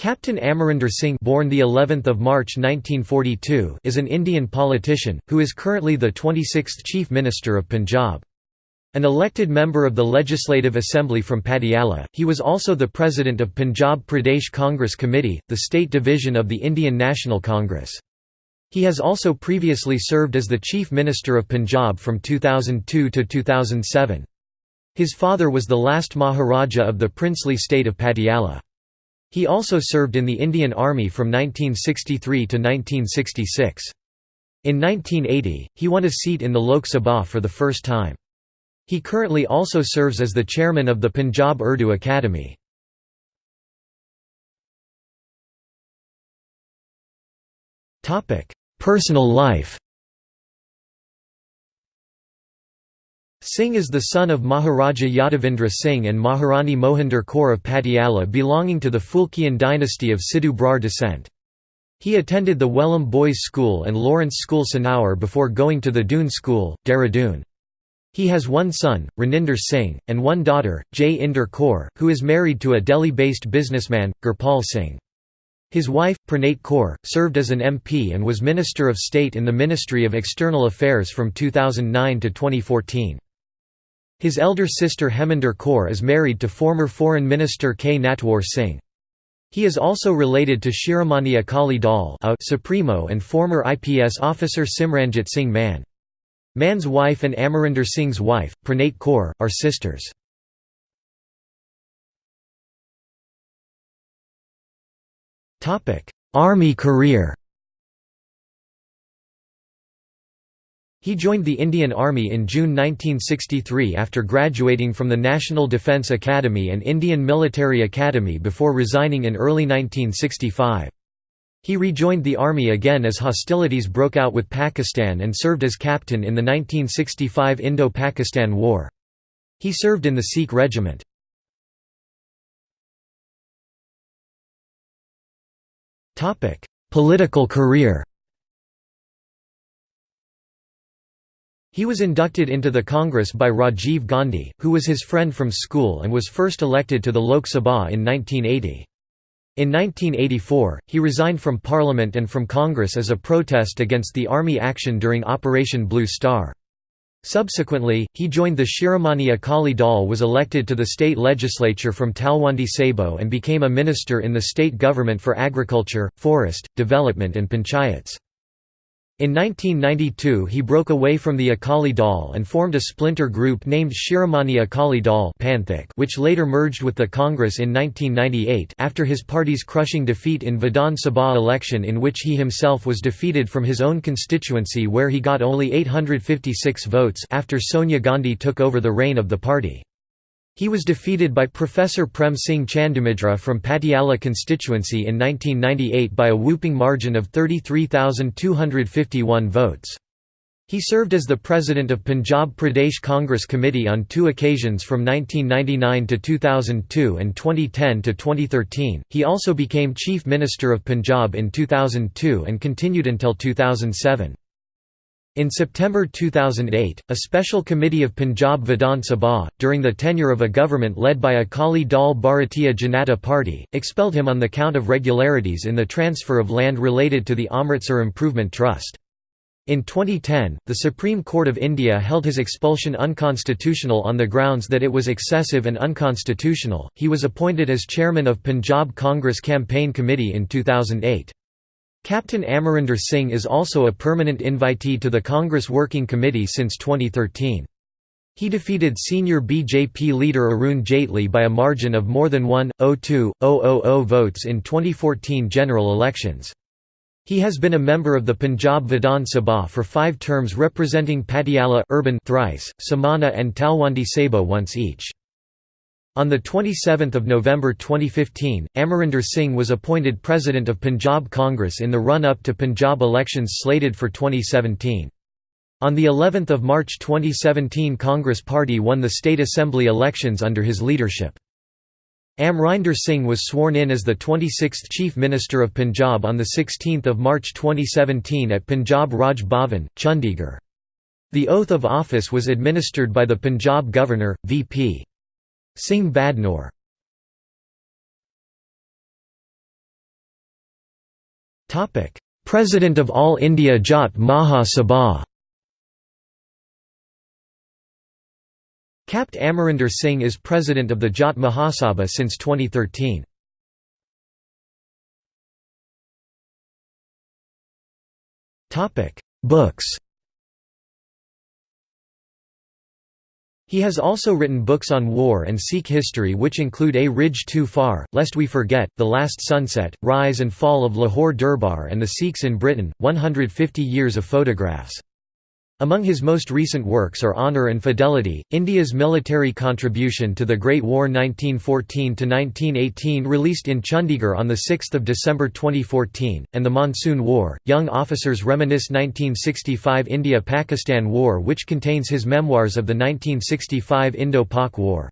Captain Amarinder Singh born the 11th of March 1942 is an Indian politician who is currently the 26th Chief Minister of Punjab. An elected member of the Legislative Assembly from Patiala, he was also the president of Punjab Pradesh Congress Committee, the state division of the Indian National Congress. He has also previously served as the Chief Minister of Punjab from 2002 to 2007. His father was the last Maharaja of the princely state of Patiala. He also served in the Indian Army from 1963 to 1966. In 1980, he won a seat in the Lok Sabha for the first time. He currently also serves as the chairman of the Punjab Urdu Academy. Personal life Singh is the son of Maharaja Yadavindra Singh and Maharani Mohinder Kaur of Patiala belonging to the Phulkian dynasty of Sidhu Brar descent. He attended the Welham Boys' School and Lawrence School Sanaur before going to the Doon School, Dehradun. He has one son, Raninder Singh, and one daughter, Jai Inder Kaur, who is married to a Delhi-based businessman, Gurpal Singh. His wife, Preneet Kaur, served as an MP and was Minister of State in the Ministry of External Affairs from 2009 to 2014. His elder sister Heminder Kaur is married to former Foreign Minister K. Natwar Singh. He is also related to Shiromani Akali Dal a Supremo and former IPS officer Simranjit Singh Mann. Mann's wife and Amarinder Singh's wife, Preneet Kaur, are sisters. Army career He joined the Indian Army in June 1963 after graduating from the National Defence Academy and Indian Military Academy before resigning in early 1965. He rejoined the army again as hostilities broke out with Pakistan and served as captain in the 1965 Indo-Pakistan War. He served in the Sikh Regiment. Political career He was inducted into the Congress by Rajiv Gandhi, who was his friend from school and was first elected to the Lok Sabha in 1980. In 1984, he resigned from Parliament and from Congress as a protest against the Army action during Operation Blue Star. Subsequently, he joined the Shiromani Akali Dal was elected to the state legislature from Talwandi Sabo and became a minister in the state government for agriculture, forest, development and panchayats. In 1992 he broke away from the Akali Dal and formed a splinter group named Shiromani Akali Dal which later merged with the Congress in 1998 after his party's crushing defeat in Vidhan Sabha election in which he himself was defeated from his own constituency where he got only 856 votes after Sonia Gandhi took over the reign of the party. He was defeated by Professor Prem Singh Chandumajra from Patiala constituency in 1998 by a whooping margin of 33,251 votes. He served as the president of Punjab Pradesh Congress Committee on two occasions from 1999 to 2002 and 2010 to 2013. He also became Chief Minister of Punjab in 2002 and continued until 2007. In September 2008, a special committee of Punjab Vidhan Sabha, during the tenure of a government led by Akali Dal Bharatiya Janata Party, expelled him on the count of regularities in the transfer of land related to the Amritsar Improvement Trust. In 2010, the Supreme Court of India held his expulsion unconstitutional on the grounds that it was excessive and unconstitutional. He was appointed as chairman of Punjab Congress Campaign Committee in 2008. Captain Amarinder Singh is also a permanent invitee to the Congress Working Committee since 2013. He defeated senior BJP leader Arun Jaitley by a margin of more than 1.02.000 votes in 2014 general elections. He has been a member of the Punjab Vidhan Sabha for five terms representing Patiala urban thrice, Samana and Talwandi Sabo once each. On 27 November 2015, Amarinder Singh was appointed President of Punjab Congress in the run-up to Punjab elections slated for 2017. On the 11th of March 2017 Congress Party won the State Assembly elections under his leadership. Amrinder Singh was sworn in as the 26th Chief Minister of Punjab on 16 March 2017 at Punjab Raj Bhavan, Chandigarh. The oath of office was administered by the Punjab Governor, V.P. Singh Badnore President of All India Jat Maha Sabha Capt. Amarinder Singh is president of the Jat Mahasabha since 2013. Books He has also written books on war and Sikh history which include A Ridge Too Far, Lest We Forget, The Last Sunset, Rise and Fall of Lahore Durbar and the Sikhs in Britain, 150 Years of Photographs. Among his most recent works are Honour and Fidelity, India's Military Contribution to the Great War 1914–1918 released in Chandigarh on 6 December 2014, and The Monsoon War, Young Officers Reminisce 1965 India–Pakistan War which contains his memoirs of the 1965 Indo-Pak War.